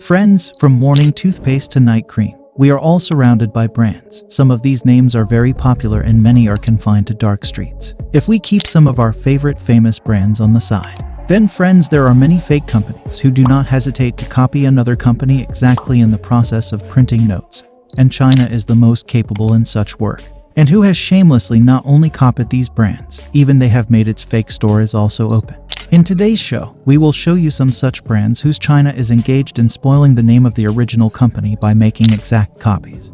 Friends, from morning toothpaste to night cream, we are all surrounded by brands. Some of these names are very popular and many are confined to dark streets. If we keep some of our favorite famous brands on the side, then friends, there are many fake companies who do not hesitate to copy another company exactly in the process of printing notes. And China is the most capable in such work. And who has shamelessly not only copied these brands, even they have made its fake store is also open. In today's show, we will show you some such brands whose China is engaged in spoiling the name of the original company by making exact copies.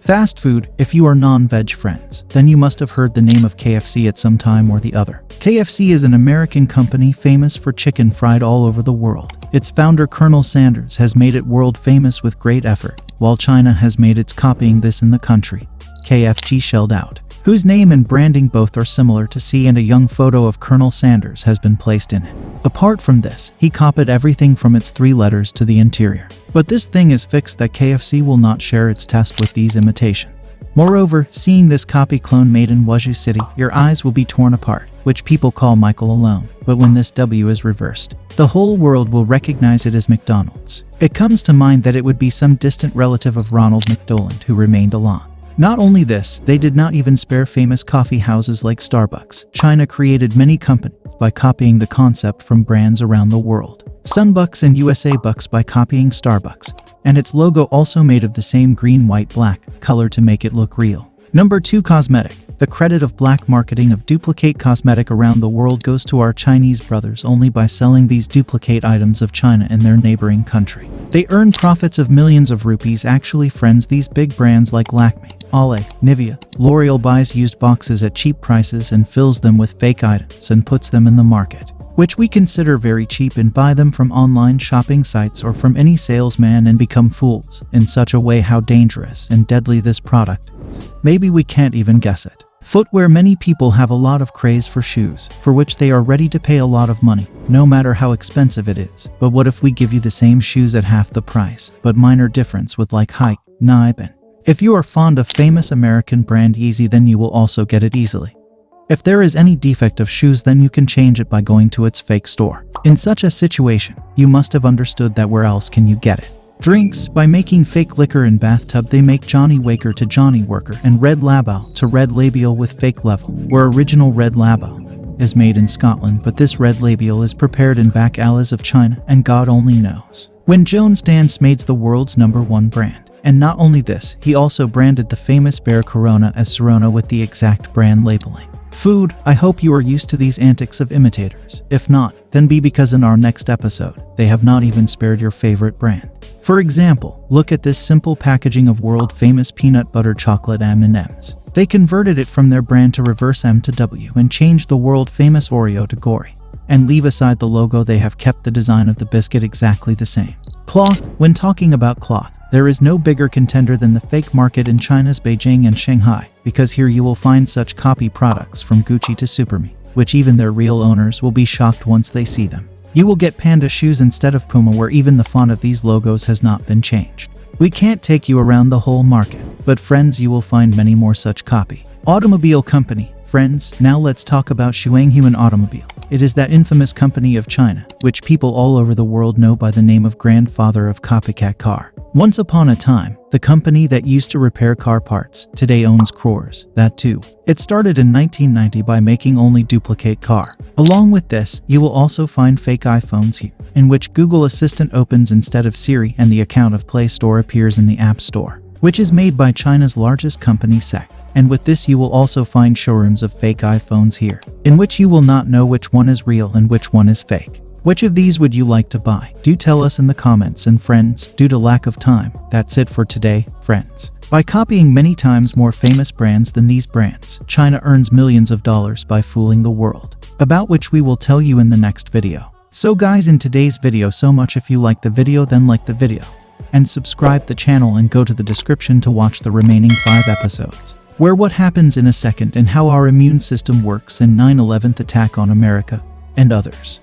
Fast food, if you are non-veg friends, then you must have heard the name of KFC at some time or the other. KFC is an American company famous for chicken fried all over the world. Its founder Colonel Sanders has made it world famous with great effort, while China has made its copying this in the country. KFC shelled out whose name and branding both are similar to see and a young photo of Colonel Sanders has been placed in it. Apart from this, he copied everything from its three letters to the interior. But this thing is fixed that KFC will not share its test with these imitations. Moreover, seeing this copy clone made in Wuzhou City, your eyes will be torn apart, which people call Michael alone. But when this W is reversed, the whole world will recognize it as McDonald's. It comes to mind that it would be some distant relative of Ronald McDonald who remained alone. Not only this, they did not even spare famous coffee houses like Starbucks. China created many companies by copying the concept from brands around the world. Sunbucks and USA Bucks by copying Starbucks, and its logo also made of the same green white black color to make it look real. Number 2 Cosmetic the credit of black marketing of duplicate cosmetic around the world goes to our Chinese brothers only by selling these duplicate items of China in their neighboring country. They earn profits of millions of rupees actually friends these big brands like Lakme, Olay, Nivea, L'Oreal buys used boxes at cheap prices and fills them with fake items and puts them in the market, which we consider very cheap and buy them from online shopping sites or from any salesman and become fools in such a way how dangerous and deadly this product. Maybe we can't even guess it. Footwear Many people have a lot of craze for shoes, for which they are ready to pay a lot of money, no matter how expensive it is. But what if we give you the same shoes at half the price, but minor difference with like Hike, Nibe, and if you are fond of famous American brand Yeezy then you will also get it easily. If there is any defect of shoes then you can change it by going to its fake store. In such a situation, you must have understood that where else can you get it. Drinks, by making fake liquor in bathtub they make Johnny Waker to Johnny Worker and Red Label to Red Labial with fake level, where original Red Label is made in Scotland but this Red Labial is prepared in back alleys of China and God only knows. When Jones Dance made the world's number one brand. And not only this, he also branded the famous bear Corona as Corona with the exact brand labeling. Food, I hope you are used to these antics of imitators. If not, then be because in our next episode, they have not even spared your favorite brand. For example, look at this simple packaging of world-famous peanut butter chocolate M&Ms. They converted it from their brand to reverse M to W and changed the world-famous Oreo to Gory. And leave aside the logo they have kept the design of the biscuit exactly the same. Cloth, when talking about cloth, there is no bigger contender than the fake market in China's Beijing and Shanghai, because here you will find such copy products from Gucci to Superme, which even their real owners will be shocked once they see them. You will get Panda shoes instead of Puma where even the font of these logos has not been changed. We can't take you around the whole market, but friends you will find many more such copy. Automobile Company Friends, now let's talk about Shuanghuan Automobile. It is that infamous company of China, which people all over the world know by the name of grandfather of copycat car. Once upon a time, the company that used to repair car parts today owns Crores, that too. It started in 1990 by making only duplicate car. Along with this, you will also find fake iPhones here, in which Google Assistant opens instead of Siri and the account of Play Store appears in the App Store, which is made by China's largest company SEC. And with this you will also find showrooms of fake iPhones here, in which you will not know which one is real and which one is fake. Which of these would you like to buy? Do tell us in the comments and friends, due to lack of time, that's it for today, friends. By copying many times more famous brands than these brands, China earns millions of dollars by fooling the world, about which we will tell you in the next video. So guys in today's video so much if you like the video then like the video. And subscribe the channel and go to the description to watch the remaining 5 episodes. Where what happens in a second and how our immune system works in 9-11th attack on America, and others.